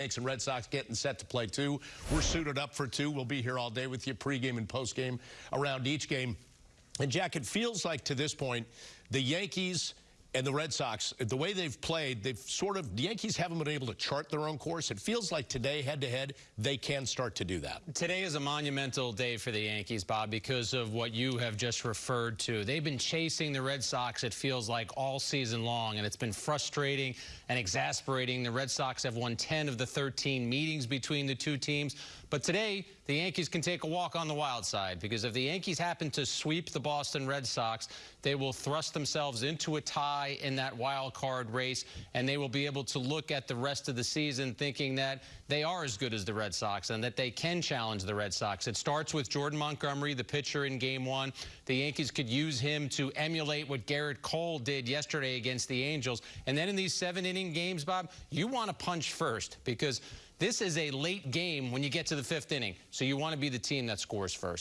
Yanks and Red Sox getting set to play two. We're suited up for two. We'll be here all day with you, pregame and postgame around each game. And Jack, it feels like to this point, the Yankees and the Red Sox, the way they've played, they've sort of, the Yankees haven't been able to chart their own course. It feels like today, head to head, they can start to do that. Today is a monumental day for the Yankees, Bob, because of what you have just referred to. They've been chasing the Red Sox, it feels like, all season long, and it's been frustrating and exasperating. The Red Sox have won 10 of the 13 meetings between the two teams. But today, the Yankees can take a walk on the wild side because if the Yankees happen to sweep the Boston Red Sox, they will thrust themselves into a tie in that wild card race, and they will be able to look at the rest of the season thinking that they are as good as the Red Sox and that they can challenge the Red Sox. It starts with Jordan Montgomery, the pitcher in game one. The Yankees could use him to emulate what Gerrit Cole did yesterday against the Angels. And then in these seven inning games, Bob, you want to punch first because this is a late game when you get to the fifth inning. So you want to be the team that scores first.